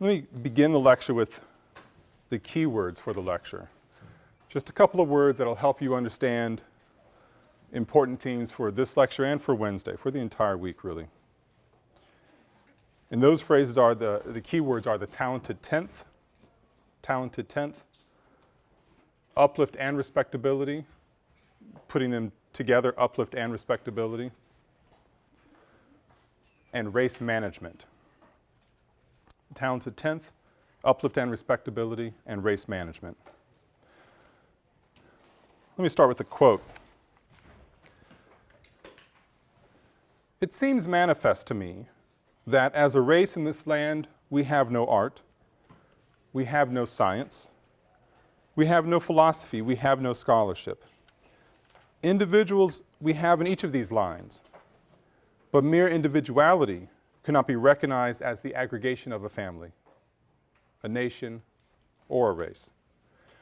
Let me begin the lecture with the key words for the lecture. Just a couple of words that will help you understand important themes for this lecture and for Wednesday, for the entire week really. And those phrases are the, the key words are the talented tenth, talented tenth, uplift and respectability, putting them together, uplift and respectability, and race management. Talented tenth, uplift and respectability, and race management. Let me start with a quote. It seems manifest to me that as a race in this land, we have no art, we have no science, we have no philosophy, we have no scholarship. Individuals we have in each of these lines, but mere individuality cannot be recognized as the aggregation of a family, a nation, or a race,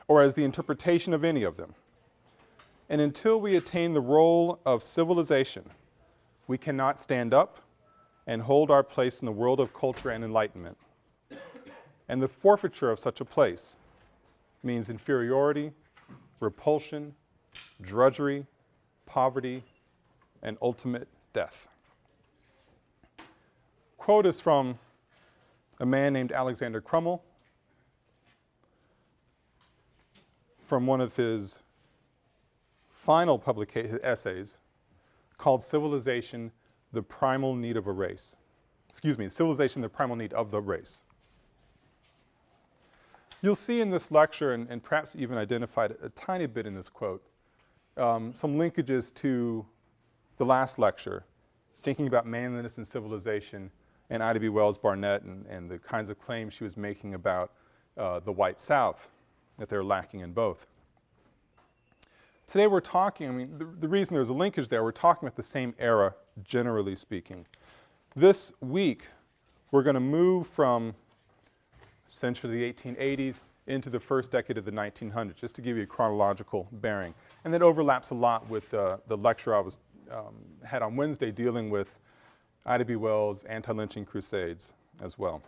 or as the interpretation of any of them. And until we attain the role of civilization, we cannot stand up and hold our place in the world of culture and enlightenment. And the forfeiture of such a place means inferiority, repulsion, drudgery, poverty, and ultimate death. Quote is from a man named Alexander Crummell from one of his final publication essays called Civilization, the Primal Need of a Race. Excuse me, Civilization, the Primal Need of the Race. You'll see in this lecture, and, and perhaps even identified a, tiny bit in this quote, um, some linkages to the last lecture, thinking about manliness and civilization and Ida B. Wells Barnett and, and the kinds of claims she was making about uh, the white South, that they're lacking in both. Today we're talking, I mean, the, the reason there's a linkage there, we're talking about the same era, generally speaking. This week, we're going to move from essentially the 1880s into the first decade of the 1900s, just to give you a chronological bearing. And that overlaps a lot with uh, the lecture I was um, had on Wednesday dealing with Ida B. Wells' anti-lynching crusades as well.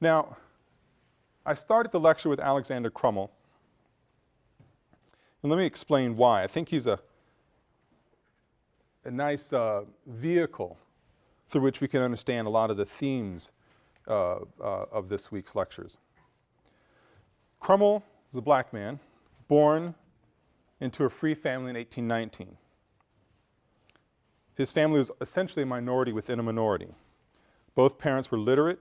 Now, I started the lecture with Alexander Crummell, and let me explain why. I think he's a, a nice uh, vehicle through which we can understand a lot of the themes uh, uh, of this week's lectures. Crummell was a black man born into a free family in 1819. His family was essentially a minority within a minority. Both parents were literate,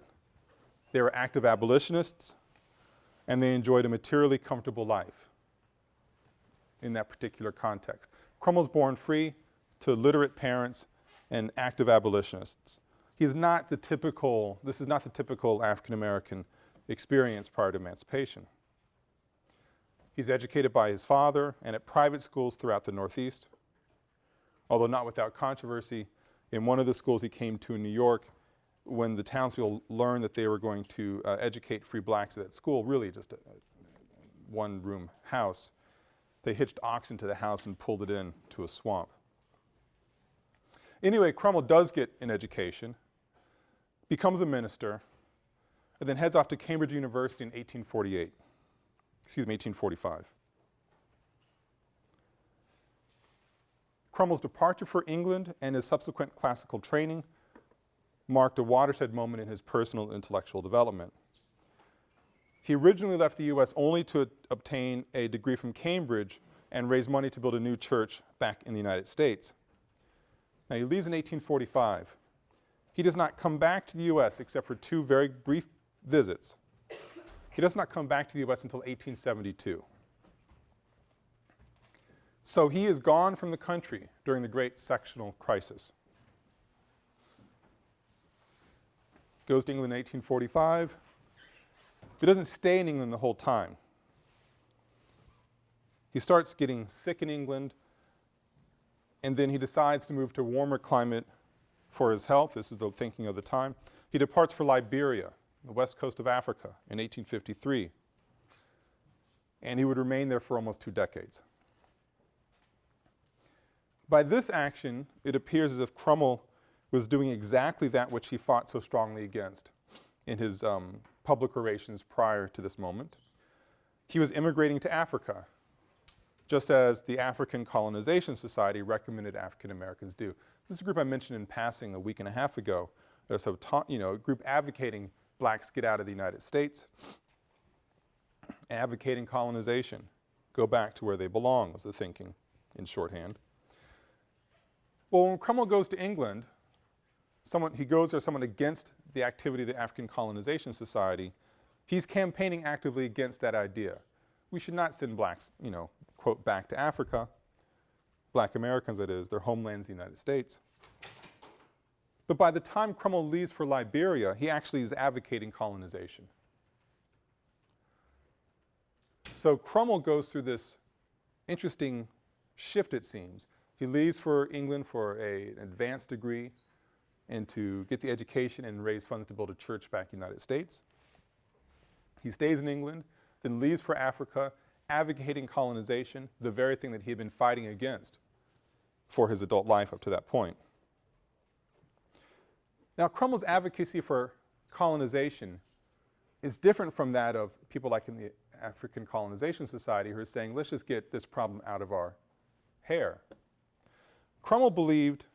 they were active abolitionists, and they enjoyed a materially comfortable life in that particular context. Crummell's born free to literate parents and active abolitionists. He's not the typical, this is not the typical African American experience prior to emancipation. He's educated by his father and at private schools throughout the Northeast. Although not without controversy, in one of the schools he came to in New York, when the townspeople learned that they were going to uh, educate free blacks at that school, really just a, a one-room house, they hitched oxen to the house and pulled it in to a swamp. Anyway, Crummell does get an education, becomes a minister, and then heads off to Cambridge University in 1848, excuse me, 1845. Crummell's departure for England and his subsequent classical training marked a watershed moment in his personal intellectual development. He originally left the U.S. only to obtain a degree from Cambridge and raise money to build a new church back in the United States. Now he leaves in 1845. He does not come back to the U.S. except for two very brief visits. He does not come back to the U.S. until 1872. So he is gone from the country during the great sectional crisis. Goes to England in 1845. He doesn't stay in England the whole time. He starts getting sick in England, and then he decides to move to a warmer climate for his health. This is the thinking of the time. He departs for Liberia, the west coast of Africa, in 1853. And he would remain there for almost two decades. By this action, it appears as if Crummell was doing exactly that which he fought so strongly against in his um, public orations prior to this moment. He was immigrating to Africa, just as the African Colonization Society recommended African Americans do. This is a group I mentioned in passing a week and a half ago. A, you know, a group advocating blacks get out of the United States, advocating colonization, go back to where they belong was the thinking in shorthand. Well, when Crummell goes to England, someone, he goes there someone against the activity of the African Colonization Society, he's campaigning actively against that idea. We should not send blacks, you know, quote, back to Africa, black Americans that is, their homelands the United States. But by the time Crummell leaves for Liberia, he actually is advocating colonization. So Crummell goes through this interesting shift, it seems. He leaves for England for a, an advanced degree and to get the education and raise funds to build a church back in the United States. He stays in England, then leaves for Africa, advocating colonization, the very thing that he had been fighting against for his adult life up to that point. Now, Crummell's advocacy for colonization is different from that of people like in the African Colonization Society who are saying, let's just get this problem out of our hair. Crummell believed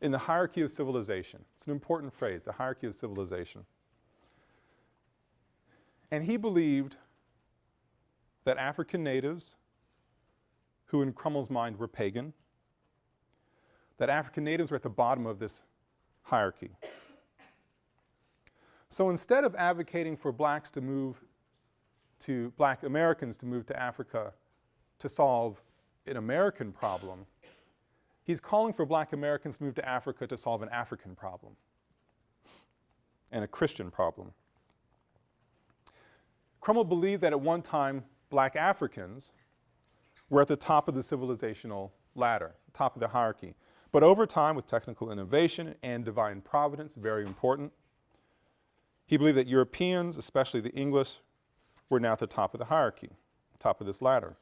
in the hierarchy of civilization. It's an important phrase, the hierarchy of civilization. And he believed that African natives, who in Crummell's mind were pagan, that African natives were at the bottom of this hierarchy. So instead of advocating for blacks to move to, black Americans to move to Africa to solve an American problem, he's calling for black Americans to move to Africa to solve an African problem and a Christian problem. Crummell believed that at one time black Africans were at the top of the civilizational ladder, top of the hierarchy. But over time with technical innovation and divine providence, very important, he believed that Europeans, especially the English, were now at the top of the hierarchy, top of this ladder.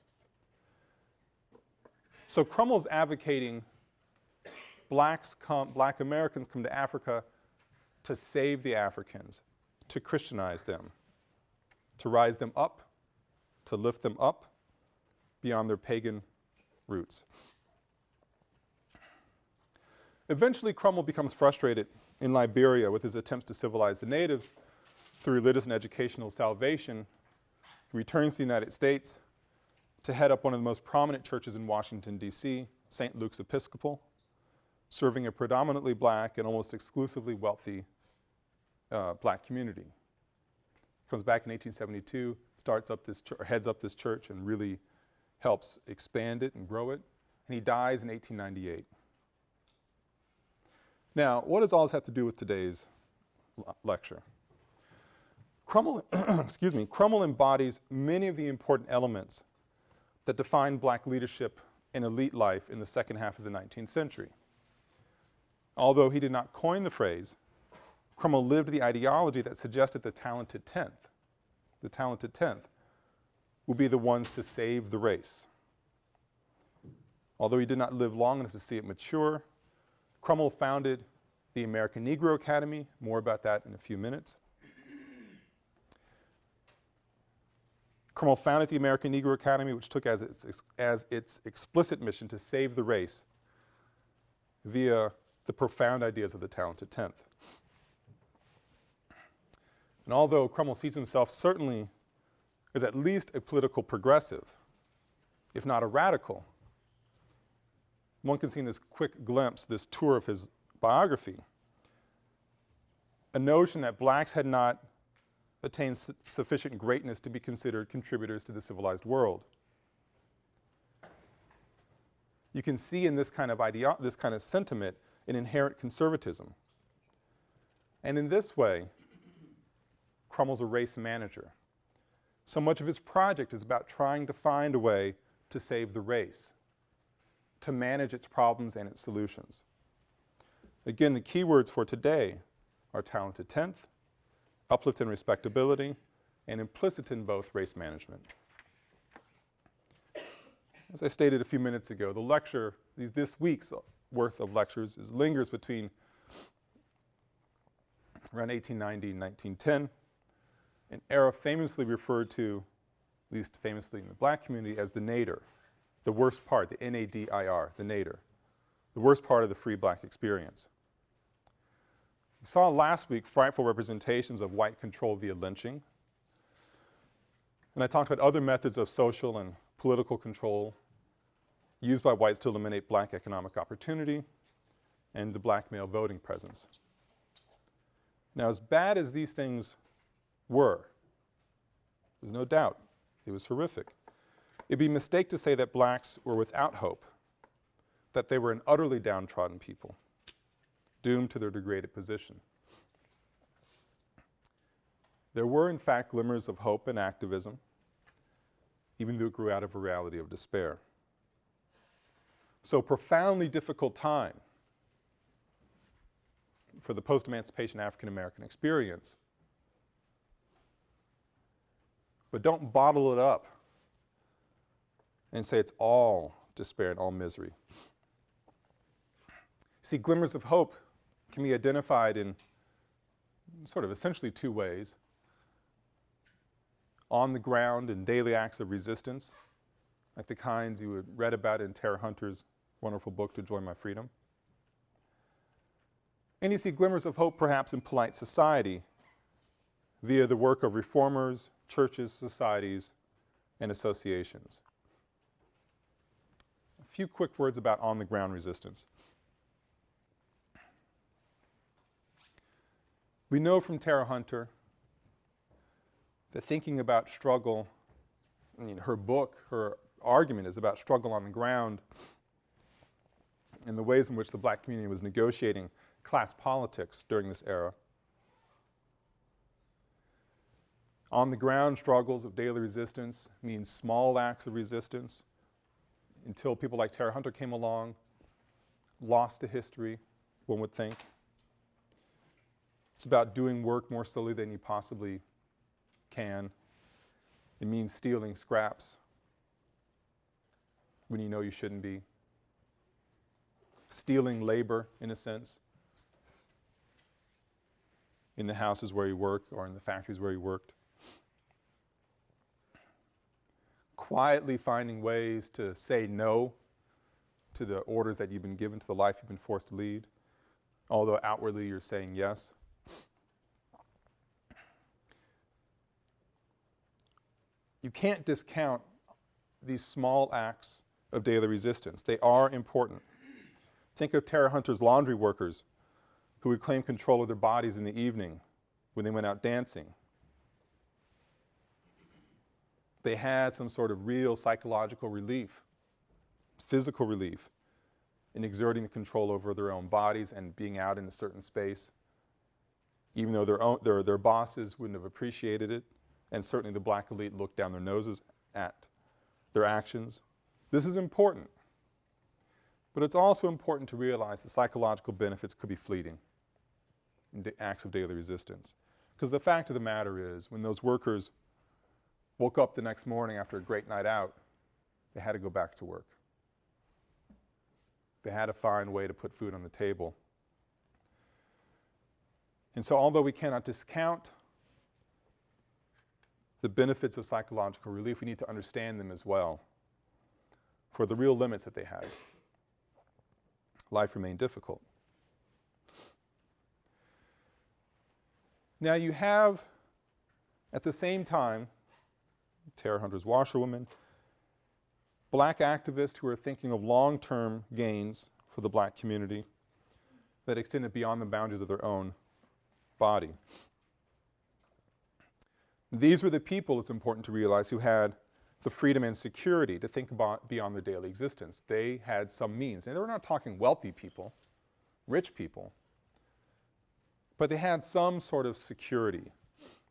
So Crummell's advocating blacks come, black Americans come to Africa to save the Africans, to Christianize them, to rise them up, to lift them up beyond their pagan roots. Eventually Crummell becomes frustrated in Liberia with his attempts to civilize the natives through religious and educational salvation. He returns to the United States to head up one of the most prominent churches in Washington, D.C., St. Luke's Episcopal, serving a predominantly black and almost exclusively wealthy uh, black community. Comes back in 1872, starts up this, heads up this church and really helps expand it and grow it, and he dies in 1898. Now, what does all this have to do with today's lecture? Crummell, excuse me, Crummell embodies many of the important elements that define black leadership and elite life in the second half of the 19th century. Although he did not coin the phrase, Crummell lived the ideology that suggested the talented tenth, the talented tenth, will be the ones to save the race. Although he did not live long enough to see it mature, Crummell founded the American Negro Academy, more about that in a few minutes. Crummell founded the American Negro Academy, which took as its, as its explicit mission to save the race via the profound ideas of the talented tenth. And although Crummell sees himself certainly as at least a political progressive, if not a radical, one can see in this quick glimpse, this tour of his biography, a notion that blacks had not attained su sufficient greatness to be considered contributors to the civilized world. You can see in this kind of idea, this kind of sentiment an inherent conservatism. And in this way, Crummell's a race manager. So much of his project is about trying to find a way to save the race, to manage its problems and its solutions. Again, the keywords for today are talented tenth, uplift and respectability, and implicit in both race management. As I stated a few minutes ago, the lecture, these, this week's worth of lectures is lingers between around 1890 and 1910, an era famously referred to, at least famously in the black community, as the nadir, the worst part, the N-A-D-I-R, the nadir, the worst part of the free black experience. We saw last week frightful representations of white control via lynching. And I talked about other methods of social and political control used by whites to eliminate black economic opportunity and the black male voting presence. Now as bad as these things were, there's no doubt it was horrific. It'd be a mistake to say that blacks were without hope, that they were an utterly downtrodden people, doomed to their degraded position. There were in fact glimmers of hope and activism, even though it grew out of a reality of despair. So profoundly difficult time for the post-emancipation African American experience. But don't bottle it up and say it's all despair and all misery. See, glimmers of hope can be identified in sort of essentially two ways. On the ground in daily acts of resistance, like the kinds you had read about in Tera Hunter's wonderful book, To 'Joy My Freedom. And you see glimmers of hope perhaps in polite society via the work of reformers, churches, societies, and associations. A few quick words about on-the-ground resistance. We know from Tera Hunter that thinking about struggle, I mean, her book, her argument is about struggle on the ground and the ways in which the black community was negotiating class politics during this era. On the ground struggles of daily resistance means small acts of resistance until people like Tera Hunter came along, lost to history, one would think. It's about doing work more slowly than you possibly can. It means stealing scraps when you know you shouldn't be. Stealing labor, in a sense, in the houses where he worked or in the factories where he worked. Quietly finding ways to say no to the orders that you've been given, to the life you've been forced to lead, although outwardly you're saying yes. You can't discount these small acts of daily resistance. They are important. Think of Tera Hunter's laundry workers who would claim control of their bodies in the evening when they went out dancing. They had some sort of real psychological relief, physical relief in exerting the control over their own bodies and being out in a certain space, even though their, own, their, their bosses wouldn't have appreciated it and certainly the black elite looked down their noses at their actions. This is important. But it's also important to realize the psychological benefits could be fleeting in the acts of daily resistance. Because the fact of the matter is, when those workers woke up the next morning after a great night out, they had to go back to work. They had to find a way to put food on the table. And so although we cannot discount the benefits of psychological relief, we need to understand them as well for the real limits that they had. Life remained difficult. Now you have, at the same time, Tera Hunter's washerwoman, black activists who are thinking of long-term gains for the black community that extended beyond the boundaries of their own body. These were the people, it's important to realize, who had the freedom and security to think about beyond their daily existence. They had some means. And they were not talking wealthy people, rich people, but they had some sort of security.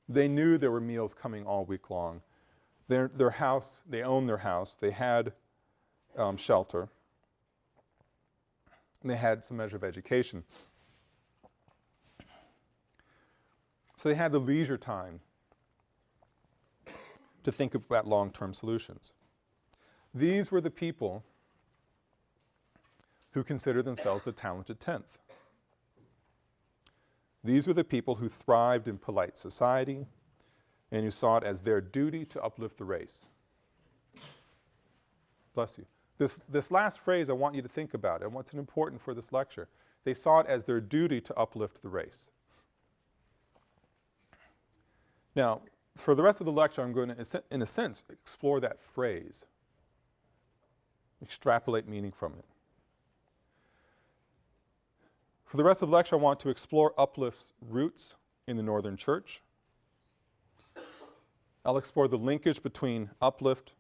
They knew there were meals coming all week long. Their, their house, they owned their house, they had um, shelter, and they had some measure of education. So they had the leisure time to think about long-term solutions. These were the people who considered themselves the talented tenth. These were the people who thrived in polite society and who saw it as their duty to uplift the race. Bless you. This, this last phrase I want you to think about and what's important for this lecture. They saw it as their duty to uplift the race. Now, for the rest of the lecture, I'm going to, in a sense, explore that phrase, extrapolate meaning from it. For the rest of the lecture, I want to explore Uplift's roots in the Northern Church. I'll explore the linkage between Uplift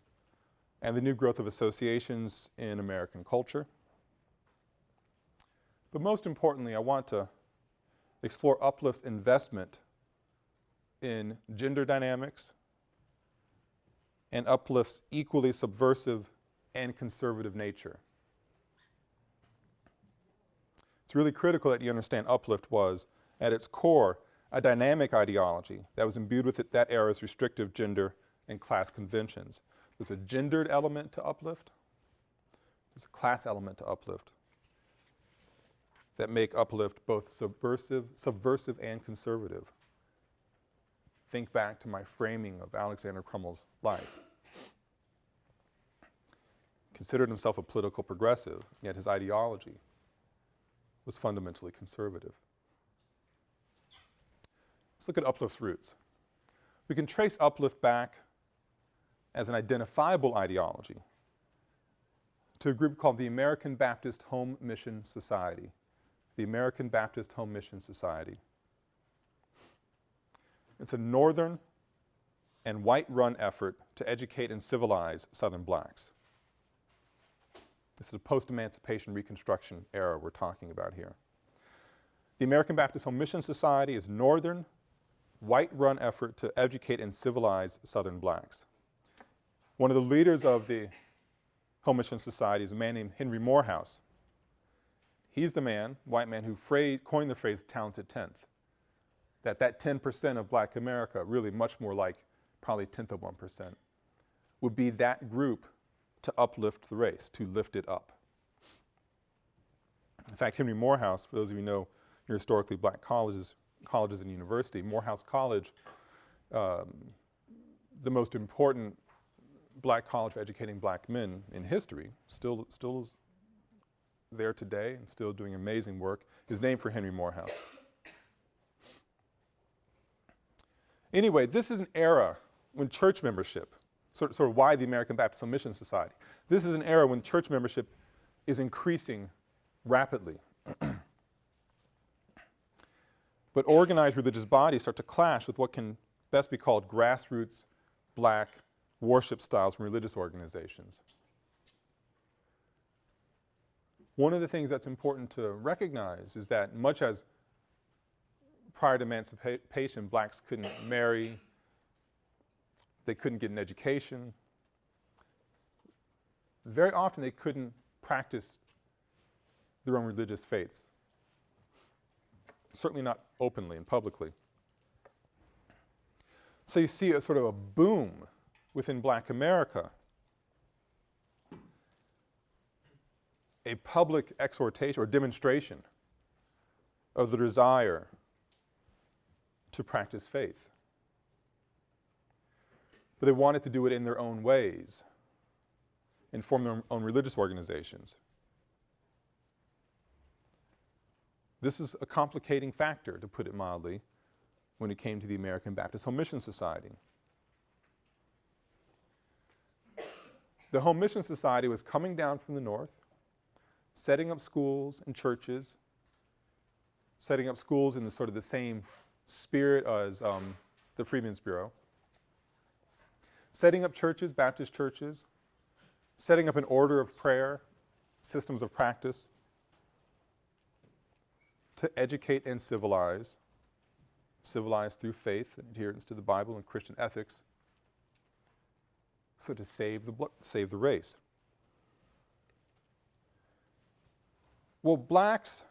and the new growth of associations in American culture. But most importantly, I want to explore Uplift's investment in gender dynamics and Uplift's equally subversive and conservative nature. It's really critical that you understand Uplift was, at its core, a dynamic ideology that was imbued with it, that era's restrictive gender and class conventions. There's a gendered element to Uplift. There's a class element to Uplift that make Uplift both subversive, subversive and conservative think back to my framing of Alexander Crummell's life. Considered himself a political progressive, yet his ideology was fundamentally conservative. Let's look at Uplift's roots. We can trace Uplift back as an identifiable ideology to a group called the American Baptist Home Mission Society. The American Baptist Home Mission Society. It's a northern and white-run effort to educate and civilize Southern blacks. This is a post-emancipation Reconstruction era we're talking about here. The American Baptist Home Mission Society is northern, white-run effort to educate and civilize Southern blacks. One of the leaders of the Home Mission Society is a man named Henry Morehouse. He's the man, white man, who coined the phrase talented tenth that that 10% of black America, really much more like probably tenth of 1%, would be that group to uplift the race, to lift it up. In fact, Henry Morehouse, for those of you who know your historically black colleges, colleges and university, Morehouse College, um, the most important black college for educating black men in history, still, still is there today and still doing amazing work, is named for Henry Morehouse. Anyway, this is an era when church membership, sort, sort of why the American Baptist Mission Society, this is an era when church membership is increasing rapidly. but organized religious bodies start to clash with what can best be called grassroots black worship styles from religious organizations. One of the things that's important to recognize is that much as prior to emancipation, blacks couldn't marry, they couldn't get an education. Very often they couldn't practice their own religious faiths, certainly not openly and publicly. So you see a sort of a boom within black America, a public exhortation or demonstration of the desire to practice faith. But they wanted to do it in their own ways and form their own religious organizations. This was a complicating factor, to put it mildly, when it came to the American Baptist Home Mission Society. The Home Mission Society was coming down from the north, setting up schools and churches, setting up schools in the sort of the same spirit as um, the Freedmen's Bureau, setting up churches, Baptist churches, setting up an order of prayer, systems of practice, to educate and civilize, civilize through faith and adherence to the Bible and Christian ethics, so to save the, save the race. Well, blacks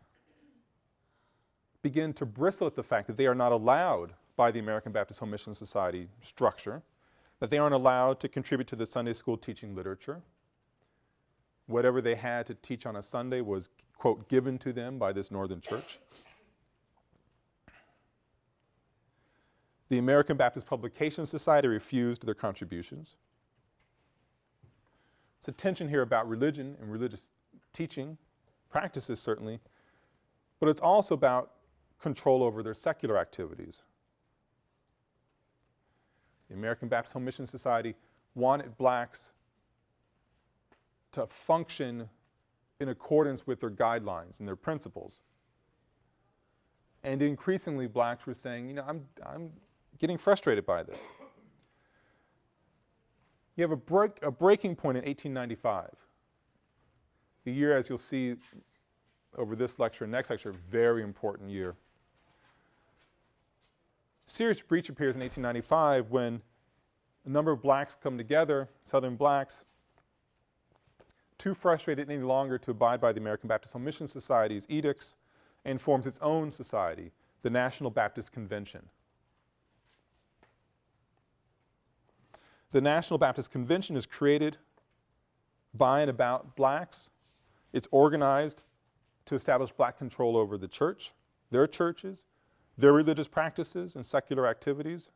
begin to bristle at the fact that they are not allowed by the American Baptist Home Mission Society structure, that they aren't allowed to contribute to the Sunday school teaching literature. Whatever they had to teach on a Sunday was, quote, given to them by this northern church. The American Baptist Publication Society refused their contributions. It's a tension here about religion and religious teaching, practices certainly, but it's also about control over their secular activities. The American Baptist Home Mission Society wanted blacks to function in accordance with their guidelines and their principles. And increasingly blacks were saying, you know, I'm, I'm getting frustrated by this. You have a, break, a breaking point in 1895. The year, as you'll see over this lecture and next lecture, very important year. Serious breach appears in 1895 when a number of blacks come together, Southern blacks, too frustrated any longer to abide by the American Baptist Home Mission Society's edicts and forms its own society, the National Baptist Convention. The National Baptist Convention is created by and about blacks. It's organized to establish black control over the church, their churches, their religious practices and secular activities.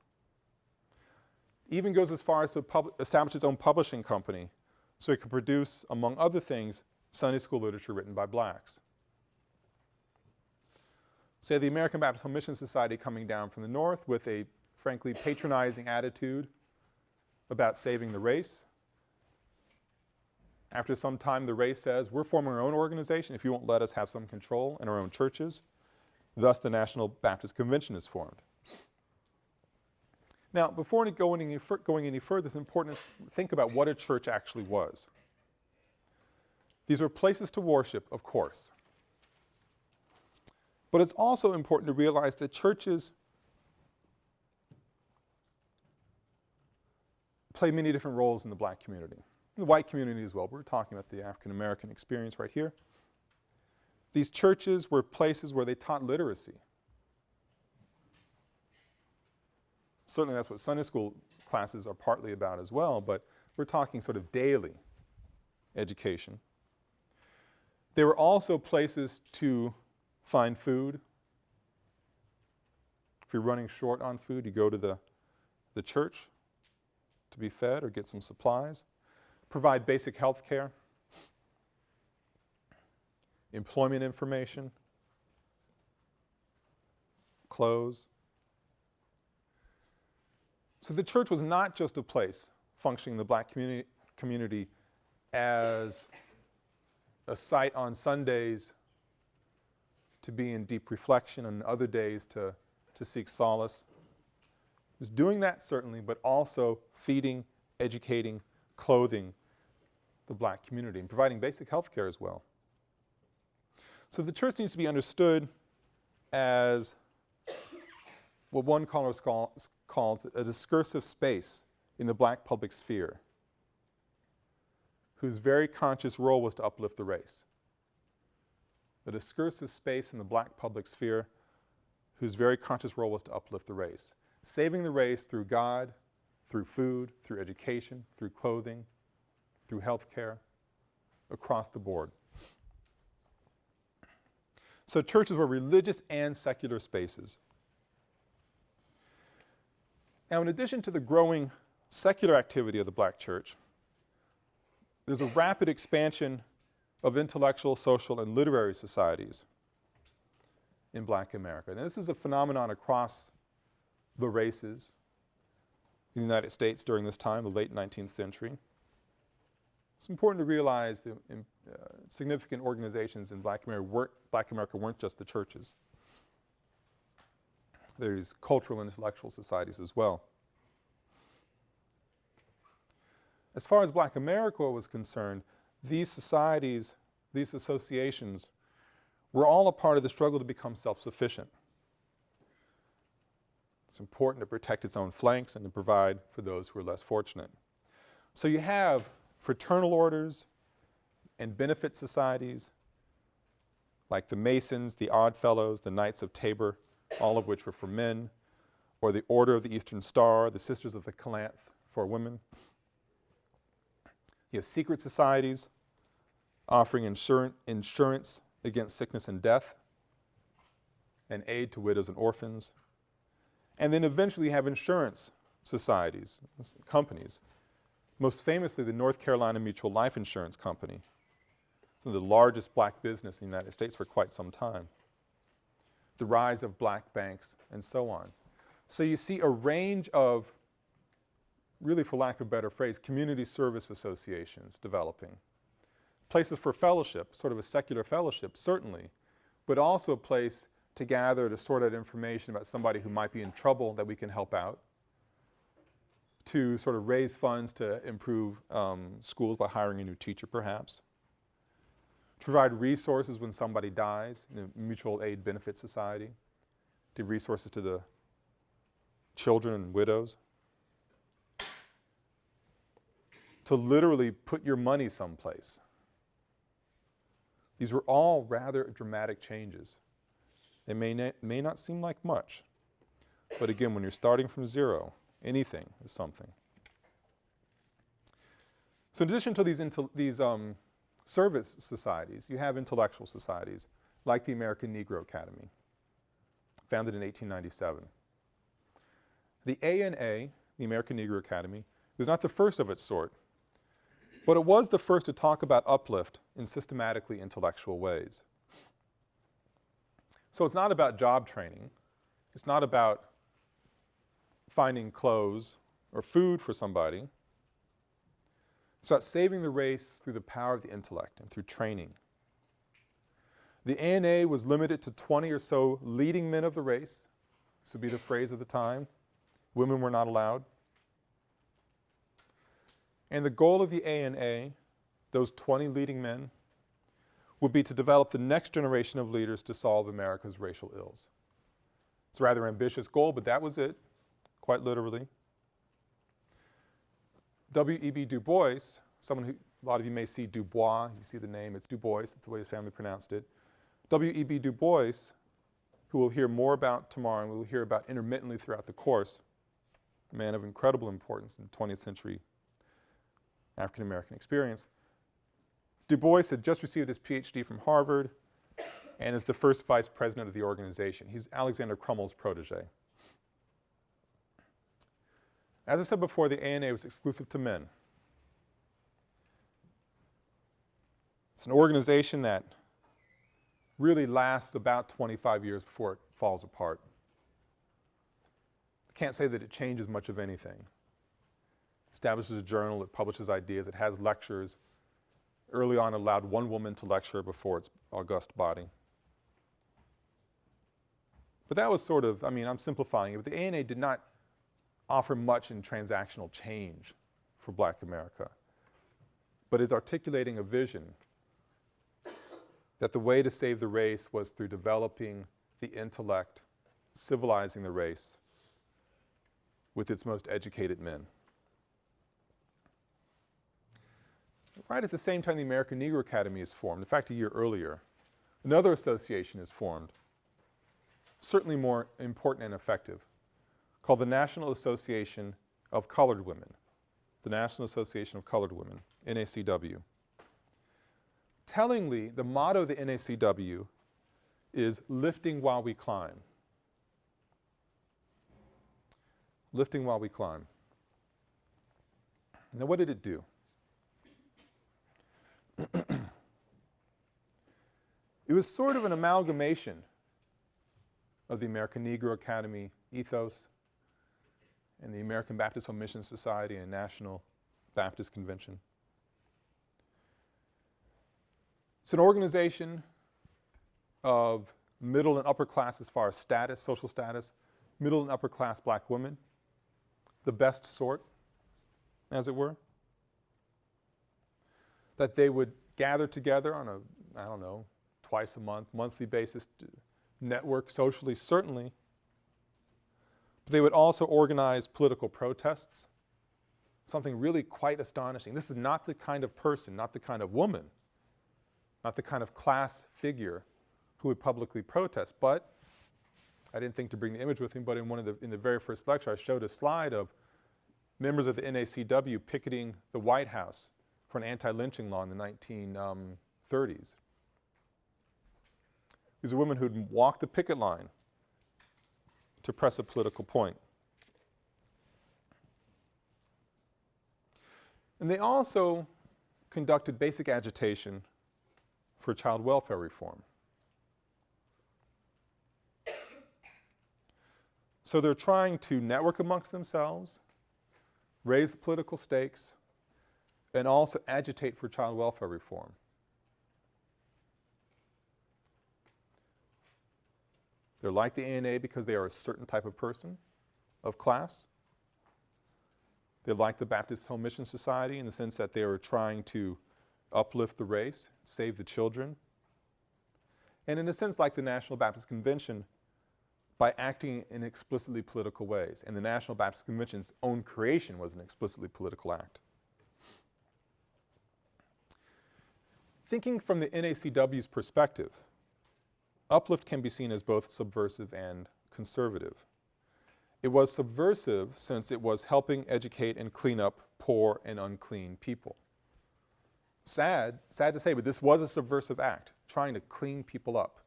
Even goes as far as to establish its own publishing company so it could produce, among other things, Sunday school literature written by blacks. Say the American Baptist Home Mission Society coming down from the north with a frankly patronizing attitude about saving the race. After some time the race says, we're forming our own organization if you won't let us have some control in our own churches. Thus the National Baptist Convention is formed. Now, before going any, going any further, it's important to think about what a church actually was. These were places to worship, of course. But it's also important to realize that churches play many different roles in the black community, in the white community as well. We're talking about the African American experience right here. These churches were places where they taught literacy. Certainly that's what Sunday school classes are partly about as well, but we're talking sort of daily education. They were also places to find food. If you're running short on food, you go to the, the church to be fed or get some supplies. Provide basic health care, employment information, clothes, so the church was not just a place functioning in the black community, community as a site on Sundays to be in deep reflection and other days to, to seek solace. It was doing that certainly, but also feeding, educating, clothing the black community and providing basic health care as well. So the church needs to be understood as what one calls, calls a discursive space in the black public sphere whose very conscious role was to uplift the race. A discursive space in the black public sphere whose very conscious role was to uplift the race. Saving the race through God, through food, through education, through clothing, through health care, across the board. So churches were religious and secular spaces. Now in addition to the growing secular activity of the black church, there's a rapid expansion of intellectual, social, and literary societies in black America. And this is a phenomenon across the races in the United States during this time, the late 19th century. It's important to realize the significant organizations in black America, weren't, black America weren't just the churches. There's cultural and intellectual societies as well. As far as black America was concerned, these societies, these associations were all a part of the struggle to become self-sufficient. It's important to protect its own flanks and to provide for those who are less fortunate. So you have fraternal orders and benefit societies like the Masons, the Odd Fellows, the Knights of Tabor, all of which were for men, or the Order of the Eastern Star, the Sisters of the Calanthe for women. You have secret societies offering insurance against sickness and death and aid to widows and orphans. And then eventually you have insurance societies, companies. Most famously, the North Carolina Mutual Life Insurance Company. It's the largest black business in the United States for quite some time. The rise of black banks and so on. So you see a range of, really for lack of a better phrase, community service associations developing. Places for fellowship, sort of a secular fellowship, certainly, but also a place to gather to sort out information about somebody who might be in trouble that we can help out, to sort of raise funds to improve um, schools by hiring a new teacher perhaps, to provide resources when somebody dies, the Mutual Aid Benefit Society, to give resources to the children and widows, to literally put your money someplace. These were all rather dramatic changes. They may, may not seem like much, but again, when you're starting from zero, anything is something. So in addition to these, these um, service societies, you have intellectual societies like the American Negro Academy, founded in 1897. The ANA, the American Negro Academy, was not the first of its sort, but it was the first to talk about uplift in systematically intellectual ways. So it's not about job training. It's not about finding clothes or food for somebody. It's about saving the race through the power of the intellect and through training. The ANA was limited to 20 or so leading men of the race. This would be the phrase of the time. Women were not allowed. And the goal of the ANA, those 20 leading men, would be to develop the next generation of leaders to solve America's racial ills. It's a rather ambitious goal, but that was it, quite literally. W.E.B. Du Bois, someone who, a lot of you may see Du Bois, you see the name, it's Du Bois, that's the way his family pronounced it. W.E.B. Du Bois, who we'll hear more about tomorrow and we'll hear about intermittently throughout the course, a man of incredible importance in 20th century African American experience, Du Bois had just received his PhD from Harvard and is the first vice president of the organization. He's Alexander Crummell's protege. As I said before, the ANA was exclusive to men. It's an organization that really lasts about 25 years before it falls apart. I can't say that it changes much of anything. Establishes a journal, it publishes ideas, it has lectures, early on allowed one woman to lecture before its august body. But that was sort of, I mean, I'm simplifying it, but the ANA did not offer much in transactional change for black America. But it's articulating a vision that the way to save the race was through developing the intellect, civilizing the race with its most educated men. right at the same time the American Negro Academy is formed, in fact a year earlier, another association is formed, certainly more important and effective, called the National Association of Colored Women, the National Association of Colored Women, NACW. Tellingly, the motto of the NACW is lifting while we climb. Lifting while we climb. Now what did it do? it was sort of an amalgamation of the American Negro Academy ethos and the American Baptist Home Mission Society and National Baptist Convention. It's an organization of middle and upper class as far as status, social status, middle and upper class black women, the best sort, as it were that they would gather together on a, I don't know, twice a month, monthly basis, network socially, certainly. But they would also organize political protests, something really quite astonishing. This is not the kind of person, not the kind of woman, not the kind of class figure who would publicly protest, but I didn't think to bring the image with me, but in one of the, in the very first lecture I showed a slide of members of the NACW picketing the White House for an anti-lynching law in the 1930s. Um, These are women who'd walk the picket line to press a political point. And they also conducted basic agitation for child welfare reform. So they're trying to network amongst themselves, raise the political stakes, and also agitate for child welfare reform. They're like the ANA because they are a certain type of person, of class. They're like the Baptist Home Mission Society in the sense that they are trying to uplift the race, save the children. And in a sense like the National Baptist Convention by acting in explicitly political ways. And the National Baptist Convention's own creation was an explicitly political act. Thinking from the NACW's perspective, uplift can be seen as both subversive and conservative. It was subversive since it was helping educate and clean up poor and unclean people. Sad, sad to say, but this was a subversive act, trying to clean people up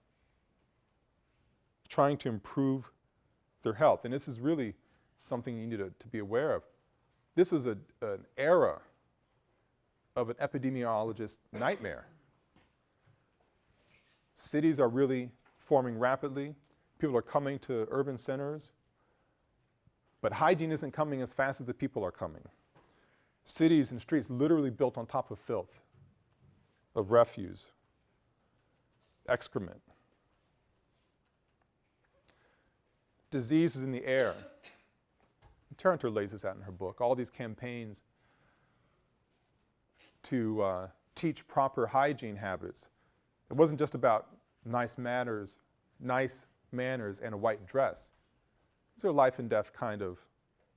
trying to improve their health. And this is really something you need to, to be aware of. This was a, an era of an epidemiologist nightmare. Cities are really forming rapidly. People are coming to urban centers. But hygiene isn't coming as fast as the people are coming. Cities and streets literally built on top of filth, of refuse, excrement. Disease is in the air. Tera Hunter lays this out in her book, all these campaigns to uh, teach proper hygiene habits. It wasn't just about nice manners, nice manners and a white dress. These are life and death kind of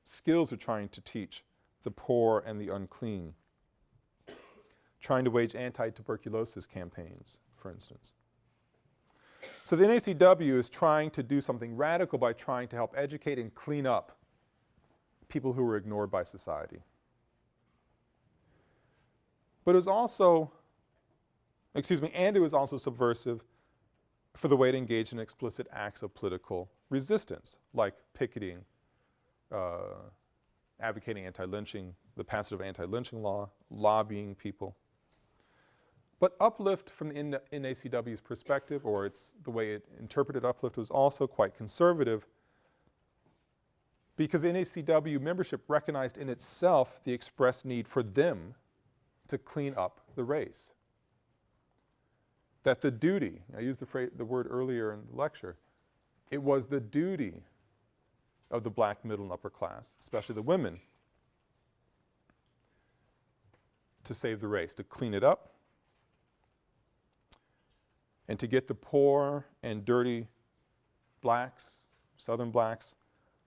skills they're trying to teach the poor and the unclean. Trying to wage anti-tuberculosis campaigns, for instance. So the NACW is trying to do something radical by trying to help educate and clean up people who were ignored by society. But it was also, excuse me, and it was also subversive for the way to engage in explicit acts of political resistance, like picketing, uh, advocating anti-lynching, the passage of anti-lynching law, lobbying people. But uplift from the NACW's perspective, or it's the way it interpreted uplift, was also quite conservative because NACW membership recognized in itself the express need for them to clean up the race. That the duty, I used the, phrase, the word earlier in the lecture, it was the duty of the black middle and upper class, especially the women, to save the race, to clean it up, and to get the poor and dirty blacks, southern blacks,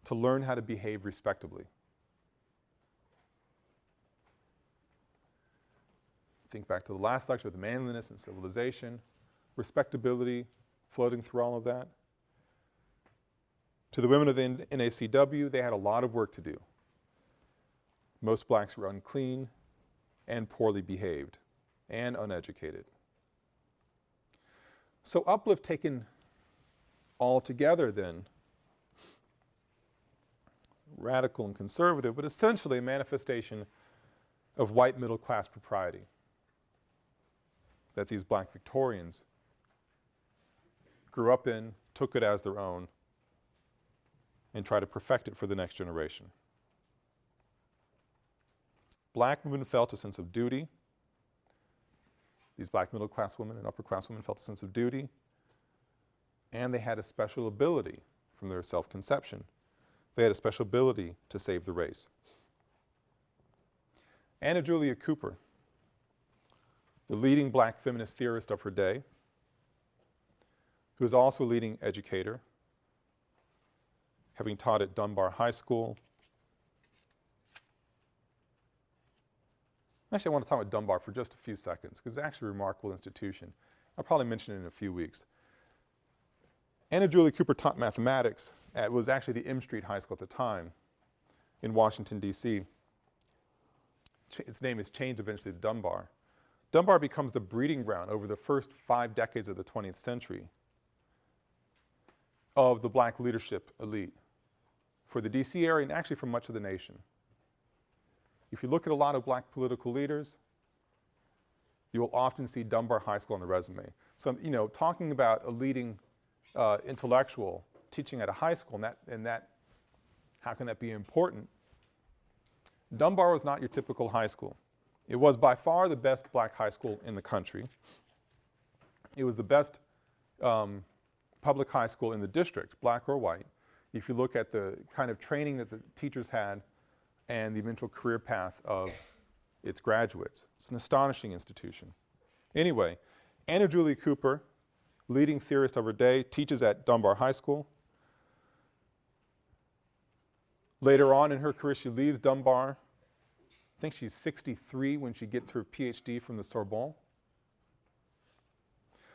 to learn how to behave respectably. Think back to the last lecture with manliness and civilization, respectability floating through all of that. To the women of the NACW, they had a lot of work to do. Most blacks were unclean and poorly behaved and uneducated. So uplift taken all together then, radical and conservative, but essentially a manifestation of white middle class propriety that these black Victorians grew up in, took it as their own, and try to perfect it for the next generation. Black women felt a sense of duty, these black middle class women and upper class women felt a sense of duty and they had a special ability from their self-conception. They had a special ability to save the race. Anna Julia Cooper, the leading black feminist theorist of her day, who is also a leading educator, having taught at Dunbar High School, Actually, I want to talk about Dunbar for just a few seconds because it's actually a remarkable institution. I'll probably mention it in a few weeks. Anna Julia Cooper taught mathematics at was actually the M Street High School at the time in Washington, D.C. Its name is changed eventually to Dunbar. Dunbar becomes the breeding ground over the first five decades of the 20th century of the black leadership elite, for the DC area and actually for much of the nation. If you look at a lot of black political leaders, you will often see Dunbar High School on the resume. So, you know, talking about a leading uh, intellectual teaching at a high school and that, and that, how can that be important? Dunbar was not your typical high school. It was by far the best black high school in the country. It was the best um, public high school in the district, black or white. If you look at the kind of training that the teachers had and the eventual career path of its graduates. It's an astonishing institution. Anyway, Anna Julia Cooper, leading theorist of her day, teaches at Dunbar High School. Later on in her career, she leaves Dunbar. I think she's 63 when she gets her PhD from the Sorbonne.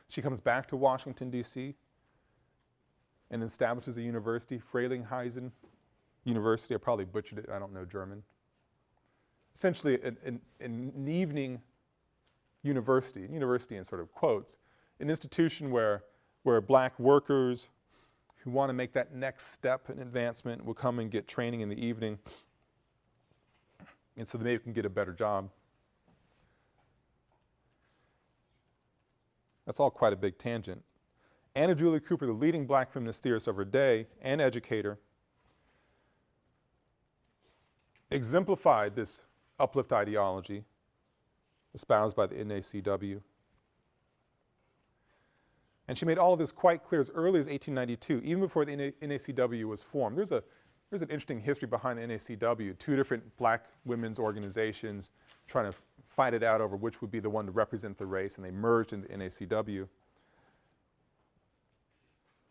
She comes back to Washington, D.C. and establishes a university, Frelinghuysen University. I probably butchered it, I don't know German. Essentially an, an, an evening university, university in sort of quotes, an institution where, where black workers who want to make that next step in advancement will come and get training in the evening and so maybe can get a better job. That's all quite a big tangent. Anna Julia Cooper, the leading black feminist theorist of her day and educator, exemplified this uplift ideology espoused by the NACW. And she made all of this quite clear as early as 1892, even before the NACW was formed. There's, a, there's an interesting history behind the NACW, two different black women's organizations trying to fight it out over which would be the one to represent the race, and they merged in the NACW.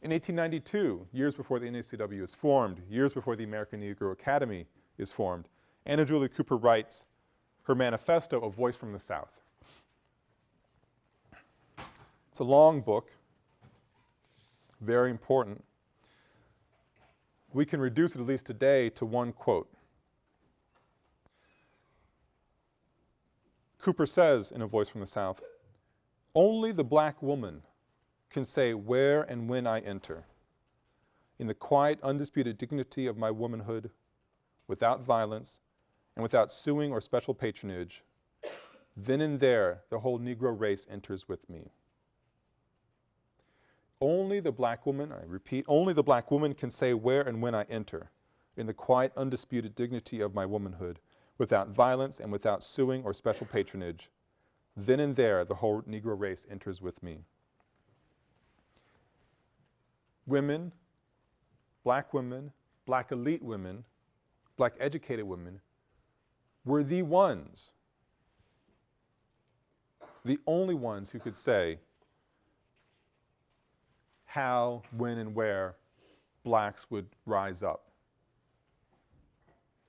In 1892, years before the NACW is formed, years before the American Negro Academy is formed, Anna Julia Cooper writes her manifesto, A Voice from the South. It's a long book, very important. We can reduce it, at least today, to one quote. Cooper says in A Voice from the South, only the black woman can say where and when I enter. In the quiet, undisputed dignity of my womanhood, without violence, and without suing or special patronage, then and there the whole Negro race enters with me. Only the black woman, I repeat, only the black woman can say where and when I enter, in the quiet, undisputed dignity of my womanhood, without violence and without suing or special patronage. Then and there the whole Negro race enters with me. Women, black women, black elite women, black educated women were the ones, the only ones who could say how, when, and where blacks would rise up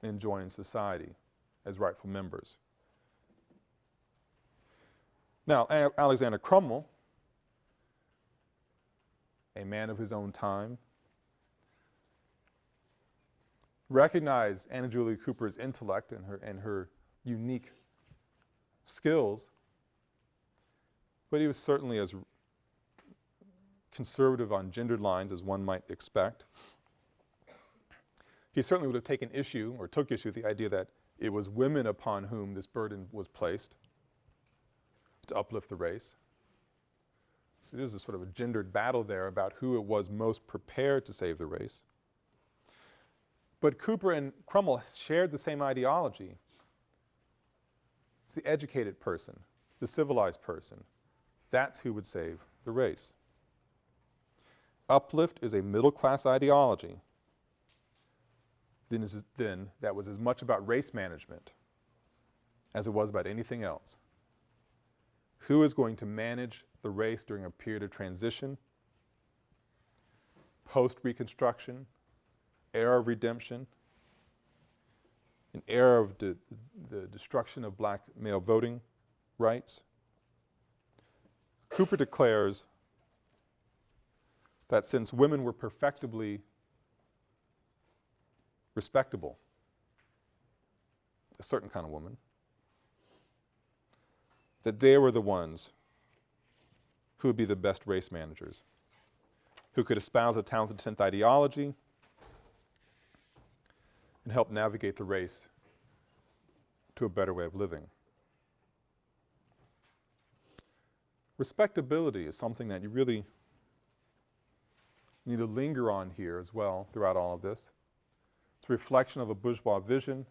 and join society as rightful members. Now, a Alexander Crummell, a man of his own time, recognize Anna Julia Cooper's intellect and her, and her unique skills, but he was certainly as conservative on gendered lines as one might expect. He certainly would have taken issue or took issue with the idea that it was women upon whom this burden was placed to uplift the race. So there's a sort of a gendered battle there about who it was most prepared to save the race. But Cooper and Crummell shared the same ideology. It's the educated person, the civilized person. That's who would save the race. Uplift is a middle-class ideology. Then, is, then that was as much about race management as it was about anything else. Who is going to manage the race during a period of transition, post-Reconstruction, era of redemption, an era of de the destruction of black male voting rights. Cooper declares that since women were perfectibly respectable, a certain kind of woman, that they were the ones who would be the best race managers, who could espouse a talented 10th ideology, and help navigate the race to a better way of living. Respectability is something that you really need to linger on here as well throughout all of this. It's a reflection of a bourgeois vision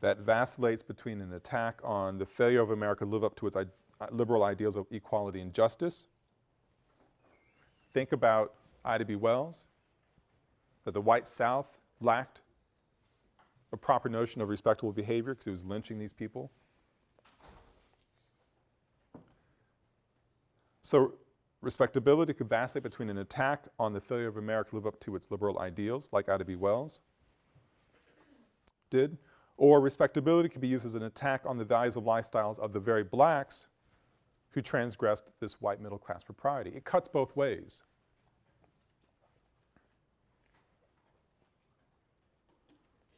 that vacillates between an attack on the failure of America to live up to its liberal ideals of equality and justice. Think about Ida B. Wells, that the white South lacked a proper notion of respectable behavior because it was lynching these people. So respectability could vacillate between an attack on the failure of America to live up to its liberal ideals, like Ida B. Wells did, or respectability could be used as an attack on the values of lifestyles of the very blacks who transgressed this white middle class propriety. It cuts both ways.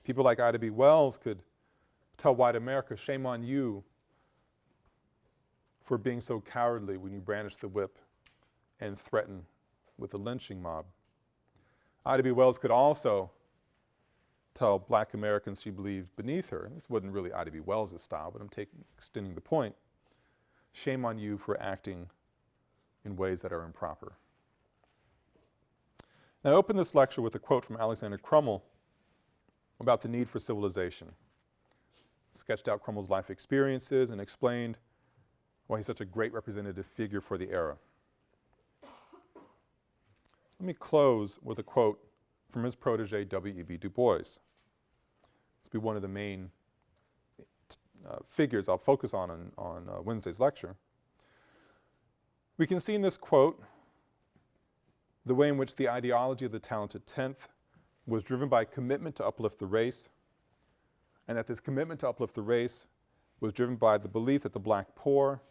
People like Ida B. Wells could tell white America, shame on you for being so cowardly when you brandish the whip and threaten with the lynching mob. Ida B. Wells could also tell black Americans she believed beneath her, this wasn't really Ida B. Wells' style, but I'm taking, extending the point, shame on you for acting in ways that are improper. Now I open this lecture with a quote from Alexander Crummell about the need for civilization. Sketched out Crummell's life experiences and explained why he's such a great representative figure for the era. Let me close with a quote from his protege W.E.B. Du Bois. This will be one of the main uh, figures I'll focus on on, on uh, Wednesday's lecture. We can see in this quote the way in which the ideology of the talented tenth was driven by a commitment to uplift the race and that this commitment to uplift the race was driven by the belief that the black poor,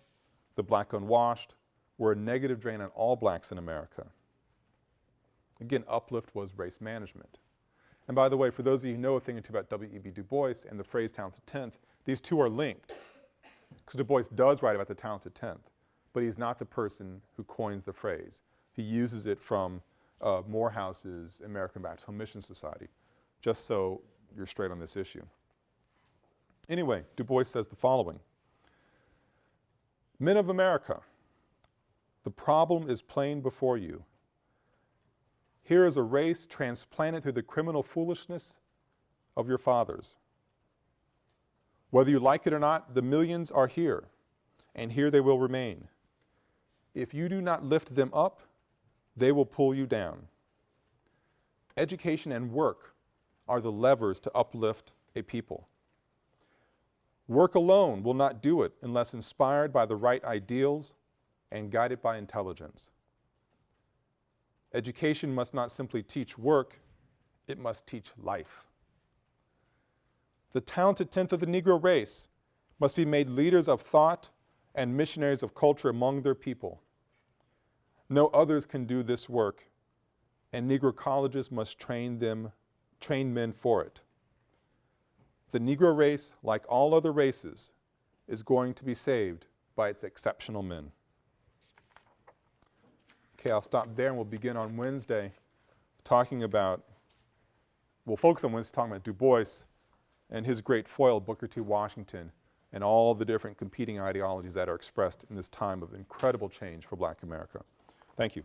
the black unwashed, were a negative drain on all blacks in America. Again, uplift was race management. And by the way, for those of you who know a thing or two about W.E.B. Du Bois and the phrase talented tenth, these two are linked. Because Du Bois does write about the talented tenth, but he's not the person who coins the phrase. He uses it from uh, Morehouse's American Baptist Home Mission Society, just so you're straight on this issue. Anyway, Du Bois says the following. Men of America, the problem is plain before you. Here is a race transplanted through the criminal foolishness of your fathers. Whether you like it or not, the millions are here, and here they will remain. If you do not lift them up, they will pull you down. Education and work are the levers to uplift a people. Work alone will not do it unless inspired by the right ideals and guided by intelligence. Education must not simply teach work, it must teach life. The talented tenth of the Negro race must be made leaders of thought and missionaries of culture among their people. No others can do this work, and Negro colleges must train them, train men for it. The Negro race, like all other races, is going to be saved by its exceptional men. Okay, I'll stop there and we'll begin on Wednesday talking about, we'll focus on Wednesday talking about Du Bois and his great foil, Booker T. Washington, and all the different competing ideologies that are expressed in this time of incredible change for black America. Thank you.